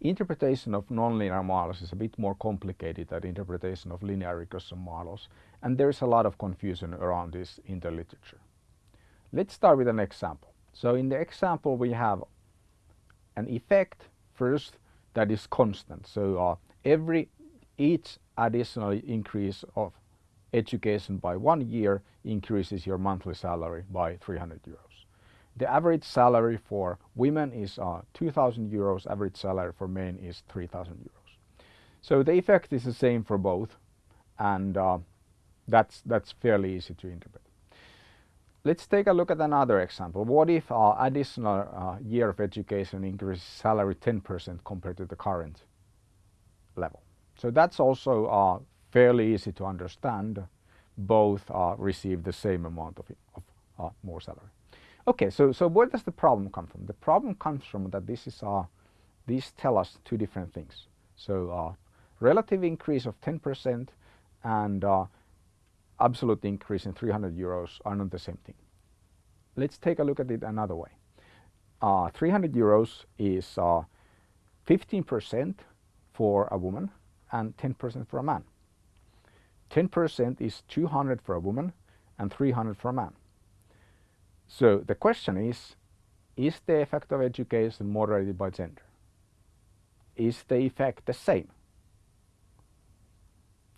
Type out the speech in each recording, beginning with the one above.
interpretation of nonlinear models is a bit more complicated than interpretation of linear regression models and there is a lot of confusion around this in the literature. Let's start with an example. So in the example we have an effect first that is constant. So uh, every each additional increase of education by one year increases your monthly salary by 300 euros. The average salary for women is uh, 2000 euros, average salary for men is 3000 euros. So the effect is the same for both and uh, that's, that's fairly easy to interpret. Let's take a look at another example. What if uh, additional uh, year of education increases salary 10% compared to the current level? So that's also uh, fairly easy to understand. Both uh, receive the same amount of, of more salary. Okay, so, so where does the problem come from? The problem comes from that this is, uh, these tell us two different things. So uh, relative increase of 10% and uh, absolute increase in 300 euros are not the same thing. Let's take a look at it another way. Uh, 300 euros is 15% uh, for a woman and 10% for a man. 10% is 200 for a woman and 300 for a man. So the question is, is the effect of education moderated by gender? Is the effect the same?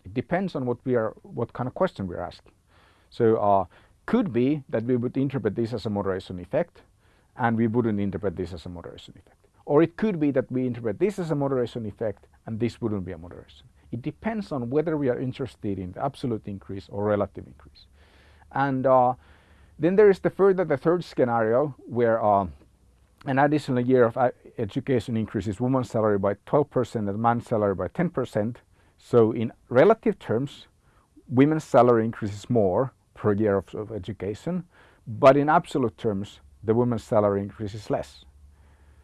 It depends on what we are, what kind of question we are asking. So uh, could be that we would interpret this as a moderation effect and we wouldn't interpret this as a moderation effect. Or it could be that we interpret this as a moderation effect and this wouldn't be a moderation. It depends on whether we are interested in the absolute increase or relative increase. And uh, then there is the further the third scenario where uh, an additional year of uh, education increases woman's salary by 12% and man's salary by 10%. So in relative terms, women's salary increases more per year of, of education, but in absolute terms, the women's salary increases less.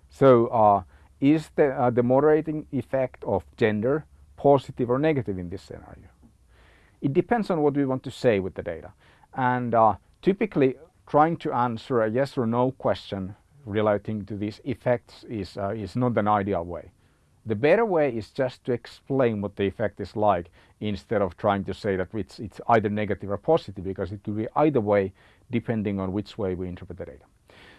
So uh, is the, uh, the moderating effect of gender positive or negative in this scenario? It depends on what we want to say with the data. And uh, Typically, trying to answer a yes or no question relating to these effects is, uh, is not an ideal way. The better way is just to explain what the effect is like instead of trying to say that it's, it's either negative or positive because it could be either way depending on which way we interpret the data.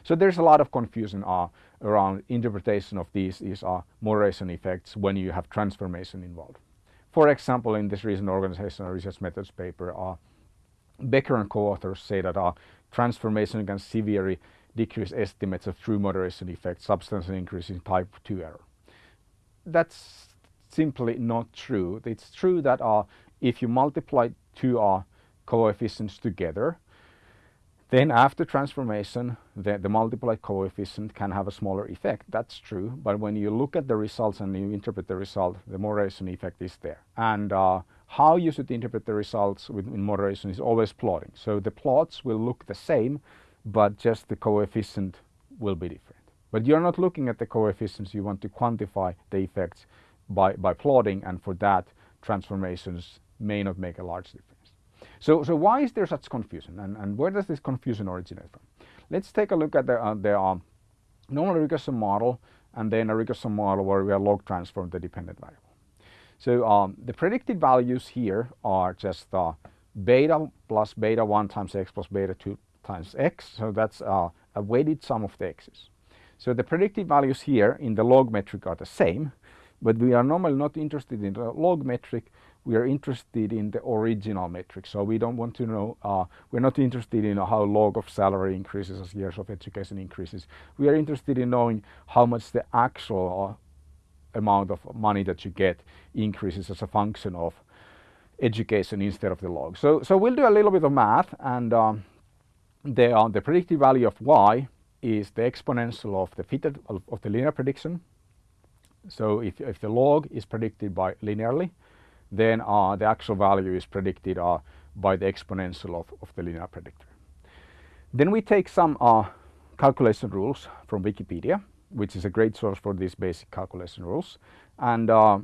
So there's a lot of confusion uh, around interpretation of these, these uh, moderation effects when you have transformation involved. For example, in this recent organizational research methods paper, uh, Becker and co-authors say that our transformation can severely decrease estimates of true moderation effect, substantial increase in type 2 error. That's simply not true. It's true that uh, if you multiply two uh, coefficients together, then after transformation, the, the multiplied coefficient can have a smaller effect. That's true. But when you look at the results and you interpret the result, the moderation effect is there. And uh, how you should interpret the results in moderation is always plotting. So the plots will look the same, but just the coefficient will be different. But you're not looking at the coefficients, you want to quantify the effects by, by plotting and for that transformations may not make a large difference. So, so why is there such confusion and, and where does this confusion originate from? Let's take a look at the, uh, the uh, normal regression model and then a regression model where we are log transform the dependent variable. So um, the predicted values here are just uh, beta plus beta 1 times x plus beta 2 times x. So that's uh, a weighted sum of the x's. So the predicted values here in the log metric are the same, but we are normally not interested in the log metric. We are interested in the original metric. So we don't want to know, uh, we're not interested in how log of salary increases as years of education increases. We are interested in knowing how much the actual uh, amount of money that you get increases as a function of education instead of the log. So, so we'll do a little bit of math and um, the, uh, the predicted value of y is the exponential of the fitted of, of the linear prediction. So if, if the log is predicted by linearly, then uh, the actual value is predicted uh, by the exponential of, of the linear predictor. Then we take some uh, calculation rules from Wikipedia which is a great source for these basic calculation rules. And uh,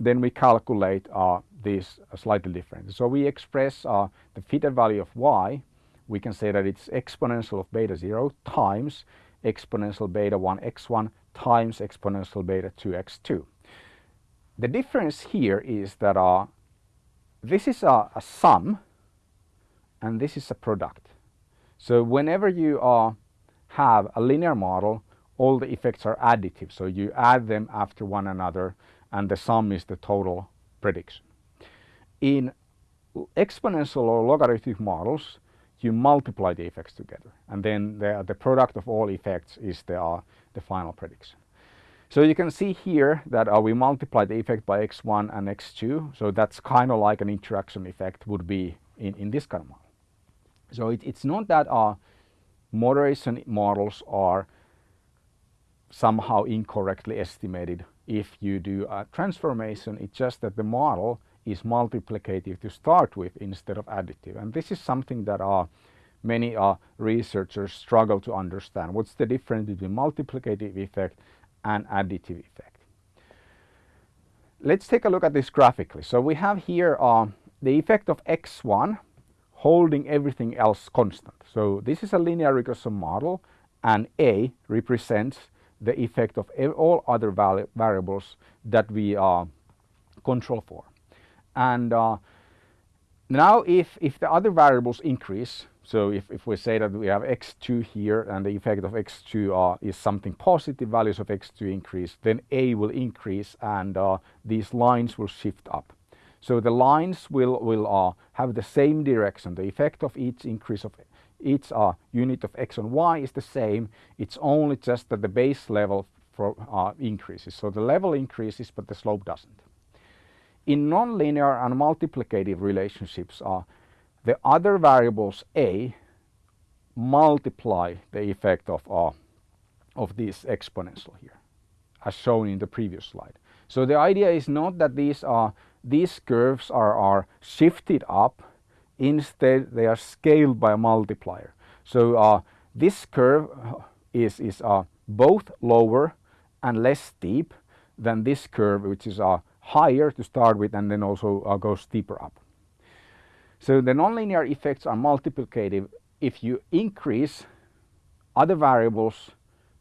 then we calculate uh, these slightly different. So we express uh, the fitted value of y. We can say that it's exponential of beta 0 times exponential beta 1 x1 times exponential beta 2x2. The difference here is that uh, this is a, a, sum and this is a product. So whenever you uh, have a linear model, all the effects are additive. So you add them after one another and the sum is the total prediction. In exponential or logarithmic models, you multiply the effects together and then the, the product of all effects is the, uh, the final prediction. So you can see here that uh, we multiply the effect by x1 and x2. So that's kind of like an interaction effect would be in, in this kind of model. So it, it's not that our moderation models are somehow incorrectly estimated if you do a transformation. It's just that the model is multiplicative to start with instead of additive. And this is something that uh, many uh, researchers struggle to understand. What's the difference between multiplicative effect and additive effect? Let's take a look at this graphically. So we have here uh, the effect of x1 holding everything else constant. So this is a linear regression model and A represents the effect of all other variables that we uh, control for. And uh, now if, if the other variables increase, so if, if we say that we have x2 here and the effect of x2 uh, is something positive, values of x2 increase, then A will increase and uh, these lines will shift up. So the lines will, will uh, have the same direction. The effect of each increase of each uh, unit of x and y is the same. It's only just that the base level for, uh, increases. So the level increases, but the slope doesn't. In nonlinear and multiplicative relationships, uh, the other variables a multiply the effect of, uh, of this exponential here, as shown in the previous slide. So the idea is not that these are these curves are, are shifted up. Instead, they are scaled by a multiplier. So uh, this curve is, is uh, both lower and less steep than this curve, which is uh, higher to start with and then also uh, goes steeper up. So the nonlinear effects are multiplicative. If you increase other variables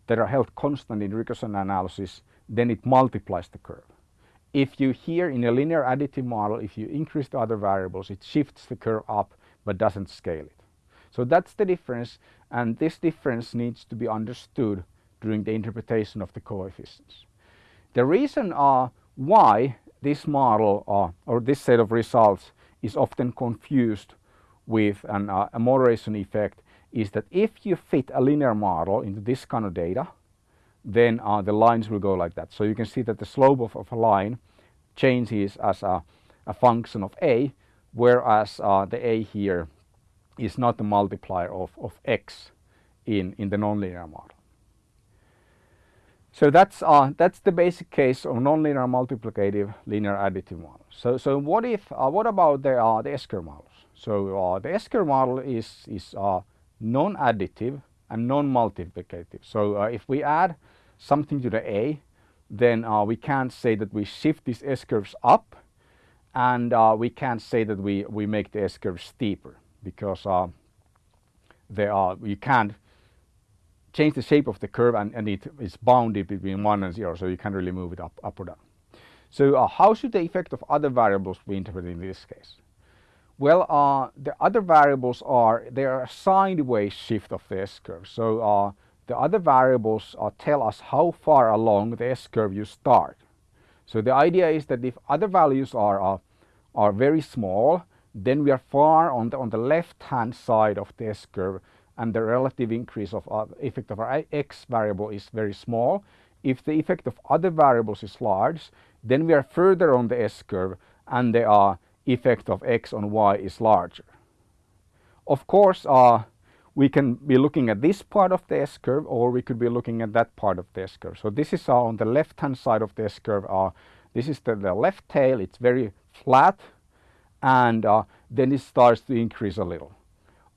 that are held constant in regression analysis, then it multiplies the curve. If you here in a linear additive model, if you increase the other variables, it shifts the curve up but doesn't scale it. So that's the difference and this difference needs to be understood during the interpretation of the coefficients. The reason uh, why this model uh, or this set of results is often confused with an, uh, a moderation effect is that if you fit a linear model into this kind of data, then uh, the lines will go like that. So you can see that the slope of, of a line changes as a, a function of a, whereas uh, the a here is not the multiplier of, of x in, in the nonlinear model. So that's, uh, that's the basic case of nonlinear multiplicative linear additive model. So, so what if, uh, what about the, uh, the S-curve models? So uh, the S-curve model is, is uh, non-additive and non-multiplicative. So uh, if we add something to the A, then uh, we can't say that we shift these S-curves up and uh, we can't say that we, we make the S-curve steeper because uh, are, you can't change the shape of the curve and, and it is bounded between 1 and 0 so you can't really move it up, up or down. So uh, how should the effect of other variables be interpreted in this case? Well, uh, the other variables are, they are a sideways shift of the S-curve. So uh, the other variables tell us how far along the S-curve you start. So the idea is that if other values are, uh, are very small, then we are far on the, on the left-hand side of the S-curve and the relative increase of uh, effect of our x variable is very small. If the effect of other variables is large, then we are further on the S-curve and the uh, effect of x on y is larger. Of course, uh, we can be looking at this part of the S-curve or we could be looking at that part of the S-curve. So this is uh, on the left hand side of the S-curve. Uh, this is the, the, left tail, it's very flat and uh, then it starts to increase a little.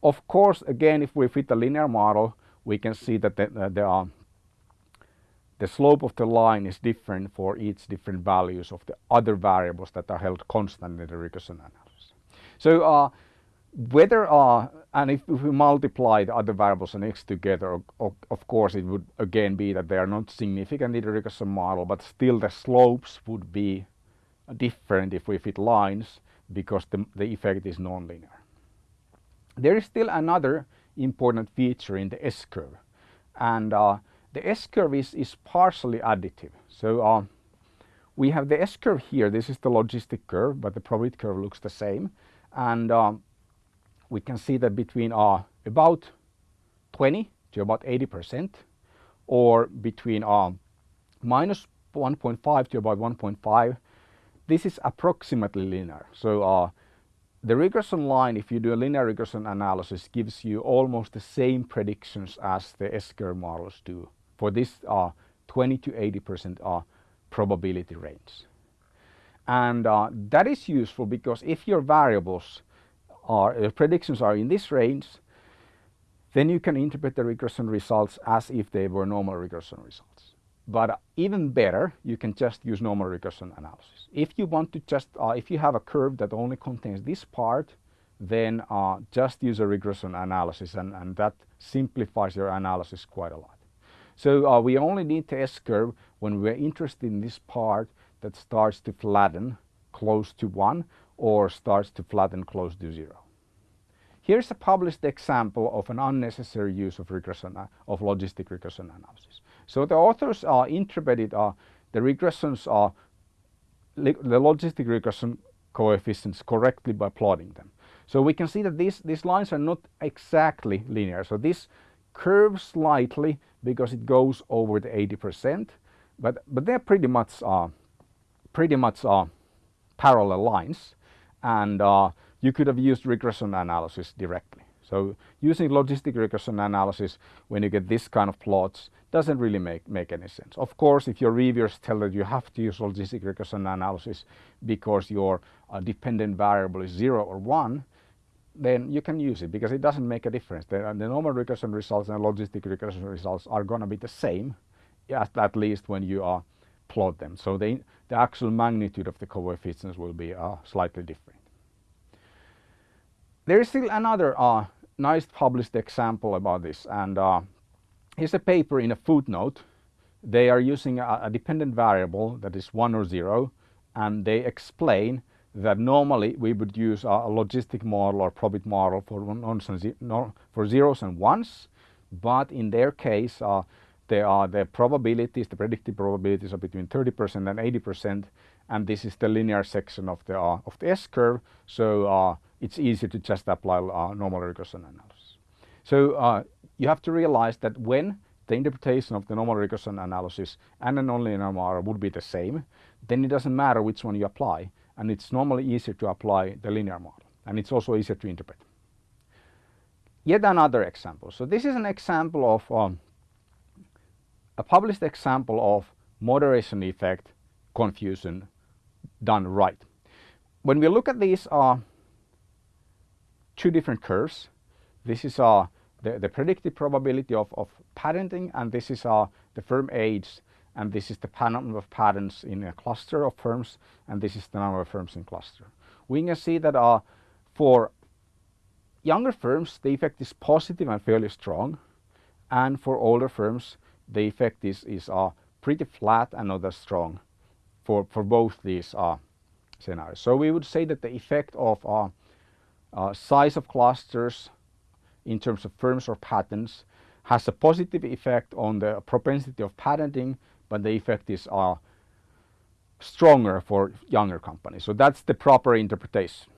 Of course, again, if we fit a linear model, we can see that the, uh, the, the slope of the line is different for each different values of the other variables that are held constant in the regression analysis. So uh, whether uh, and if, if, we multiply the other variables and x together, of, of, course it would again be that they are not significant in the regression model, but still the slopes would be different if we fit lines because the, the effect is nonlinear. There is still another important feature in the S-curve and uh, the S-curve is, is partially additive. So uh, we have the S-curve here, this is the logistic curve, but the probability curve looks the same. And um, we can see that between uh, about 20 to about 80 percent or between uh, minus 1.5 to about 1.5 this is approximately linear. So uh, the regression line if you do a linear regression analysis gives you almost the same predictions as the S-curve models do for this uh, 20 to 80 percent uh, probability range. And uh, that is useful because if your variables are uh, predictions are in this range, then you can interpret the regression results as if they were normal regression results. But even better, you can just use normal regression analysis. If you want to just, uh, if you have a curve that only contains this part, then uh, just use a regression analysis and, and that simplifies your analysis quite a lot. So uh, we only need the S-curve when we're interested in this part that starts to flatten close to 1 or starts to flatten close to zero. Here's a published example of an unnecessary use of regression of logistic regression analysis. So the authors uh, interpreted uh, the regressions uh, the logistic regression coefficients correctly by plotting them. So we can see that these these lines are not exactly linear. So this curves slightly because it goes over the 80%, but but they're pretty much uh, pretty much uh, parallel lines and uh, you could have used regression analysis directly. So using logistic regression analysis when you get this kind of plots doesn't really make, make any sense. Of course, if your reviewers tell that you have to use logistic regression analysis because your uh, dependent variable is 0 or 1, then you can use it because it doesn't make a difference. The, the normal regression results and logistic regression results are going to be the same, at, at least when you uh, plot them. So the, the actual magnitude of the coefficients will be uh, slightly different. There is still another uh, nice published example about this and uh, here's a paper in a footnote. They are using a, a dependent variable that is 1 or 0 and they explain that normally we would use a, a logistic model or probit model for, and for zeros and ones but in their case uh, are the probabilities, the predicted probabilities are between 30% and 80% and this is the linear section of the, uh, of the S-curve so uh, it's easy to just apply uh, normal regression analysis. So uh, you have to realize that when the interpretation of the normal regression analysis and a nonlinear model would be the same, then it doesn't matter which one you apply and it's normally easier to apply the linear model and it's also easier to interpret. Yet another example. So this is an example of um, a published example of moderation effect confusion done right. When we look at these uh, two different curves, this is uh, the, the predicted probability of, of patenting and this is uh, the firm age and this is the number of patents in a cluster of firms and this is the number of firms in cluster. We can see that uh, for younger firms the effect is positive and fairly strong and for older firms the effect is, is uh, pretty flat and not as strong for, for both these uh, scenarios. So we would say that the effect of uh, uh, size of clusters in terms of firms or patents has a positive effect on the propensity of patenting, but the effect is uh, stronger for younger companies. So that's the proper interpretation.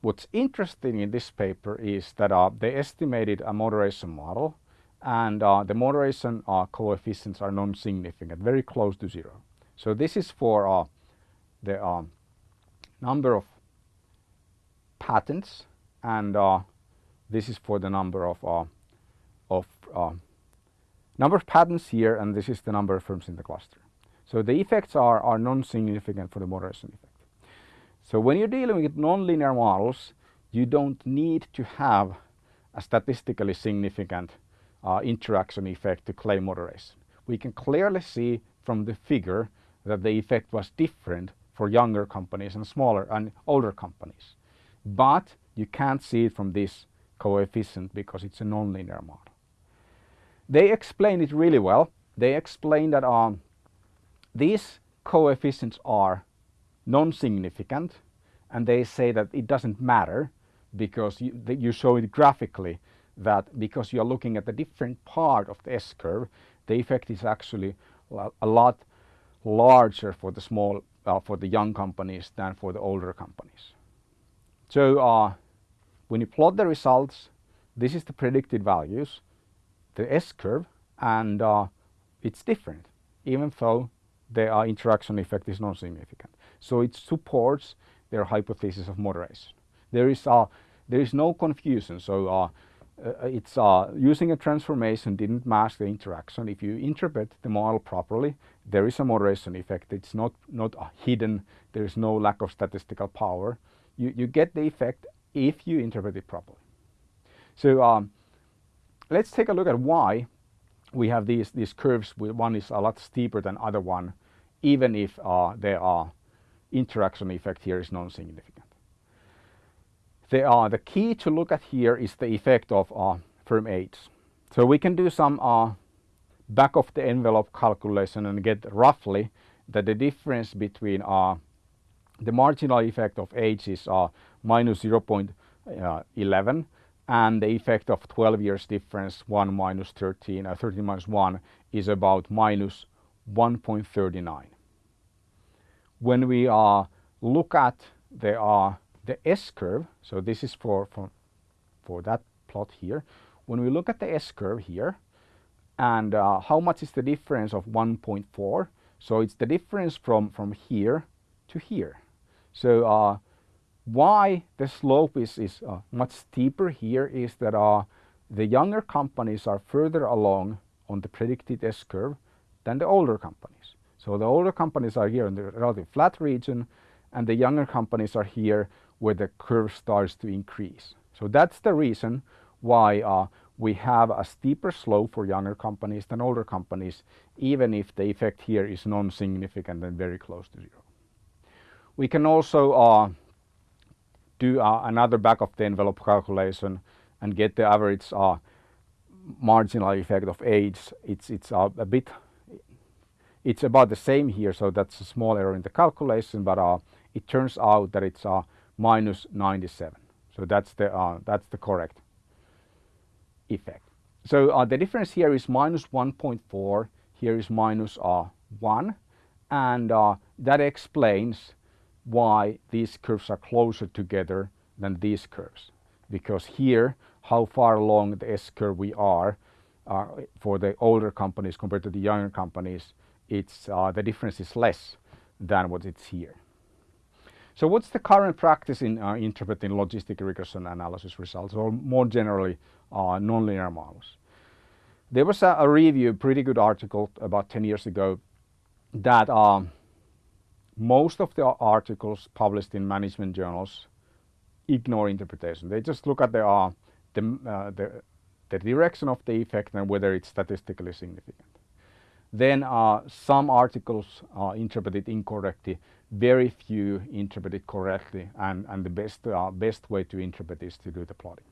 What's interesting in this paper is that uh, they estimated a moderation model and uh, the moderation uh, coefficients are non-significant, very close to zero. So this is for uh, the um, number of patents and uh, this is for the number of, uh, of uh, number of patents here and this is the number of firms in the cluster. So the effects are, are non-significant for the moderation effect. So when you're dealing with nonlinear models you don't need to have a statistically significant uh, interaction effect to claim moderation. We can clearly see from the figure that the effect was different for younger companies and smaller and older companies. But you can't see it from this coefficient because it's a nonlinear model. They explain it really well. They explain that um, these coefficients are non-significant and they say that it doesn't matter because you, you show it graphically that because you're looking at a different part of the S-curve, the effect is actually a lot larger for the small, uh, for the young companies than for the older companies. So uh, when you plot the results, this is the predicted values, the S-curve, and uh, it's different, even though the uh, interaction effect is non-significant. So it supports their hypothesis of moderation. There is, uh, there is no confusion. So uh, uh, it's uh, using a transformation didn't mask the interaction. If you interpret the model properly, there is a moderation effect. It's not, not hidden. There is no lack of statistical power. You, you get the effect if you interpret it properly. So um, let's take a look at why we have these, these curves. One is a lot steeper than other one, even if uh, there are interaction effect here is non-significant. The, uh, the key to look at here is the effect of uh, firm age. So we can do some uh, back of the envelope calculation and get roughly that the difference between uh, the marginal effect of age is uh, minus 0.11 uh, and the effect of 12 years difference 1 minus 13, uh, 13 minus 1 is about minus 1.39 when we uh, look at the, uh, the S-curve, so this is for, for, for that plot here, when we look at the S-curve here, and uh, how much is the difference of 1.4, so it's the difference from, from here to here. So uh, why the slope is, is uh, much steeper here is that uh, the younger companies are further along on the predicted S-curve than the older companies. So the older companies are here in the relative flat region and the younger companies are here where the curve starts to increase. So that's the reason why uh, we have a steeper slope for younger companies than older companies, even if the effect here is non-significant and very close to zero. We can also uh, do uh, another back of the envelope calculation and get the average uh, marginal effect of age. It's, it's uh, a bit it's about the same here, so that's a small error in the calculation, but uh, it turns out that it's uh, minus 97. So that's the, uh, that's the correct effect. So uh, the difference here is minus 1.4, here is minus, uh, 1, and uh, that explains why these curves are closer together than these curves. Because here, how far along the S-curve we are uh, for the older companies compared to the younger companies it's uh, the difference is less than what it's here. So what's the current practice in uh, interpreting logistic regression analysis results or more generally uh, nonlinear models? There was a, a, review, pretty good article about 10 years ago that um, most of the articles published in management journals ignore interpretation. They just look at the, uh, the, uh, the, the direction of the effect and whether it's statistically significant. Then uh, some articles are interpreted incorrectly, very few interpreted correctly, and, and the best, uh, best way to interpret is to do the plotting.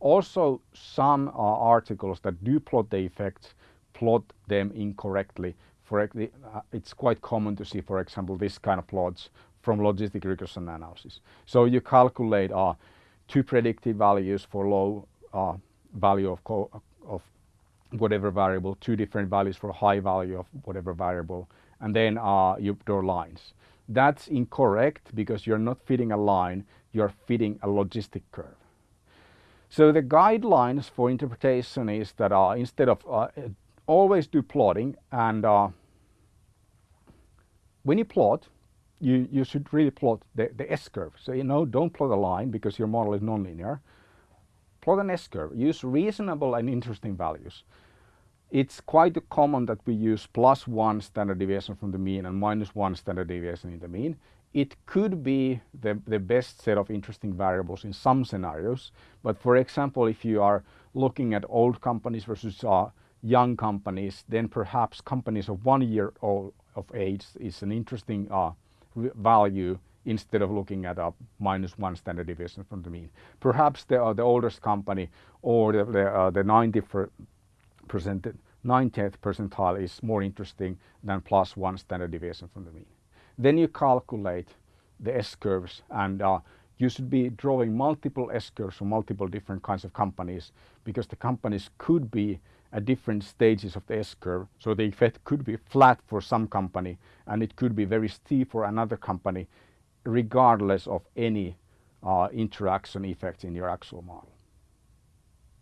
Also, some uh, articles that do plot the effects plot them incorrectly. For, uh, it's quite common to see, for example, this kind of plots from logistic regression analysis. So you calculate uh, two predictive values for low uh, value of, of whatever variable, two different values for high value of whatever variable, and then uh, you draw lines. That's incorrect because you're not fitting a line, you're fitting a logistic curve. So the guidelines for interpretation is that uh, instead of uh, always do plotting and uh, when you plot, you, you should really plot the, the S-curve. So you know, don't plot a line because your model is nonlinear. Plot an S-curve. Use reasonable and interesting values. It's quite common that we use plus one standard deviation from the mean and minus one standard deviation in the mean. It could be the, the best set of interesting variables in some scenarios, but for example, if you are looking at old companies versus uh, young companies, then perhaps companies of one year old of age is an interesting uh, value instead of looking at a minus one standard deviation from the mean. Perhaps the, uh, the oldest company or the, the, uh, the 90 percent, 90th percentile is more interesting than plus one standard deviation from the mean. Then you calculate the S-curves and uh, you should be drawing multiple S-curves for multiple different kinds of companies because the companies could be at different stages of the S-curve. So the effect could be flat for some company and it could be very steep for another company regardless of any uh, interaction effects in your actual model.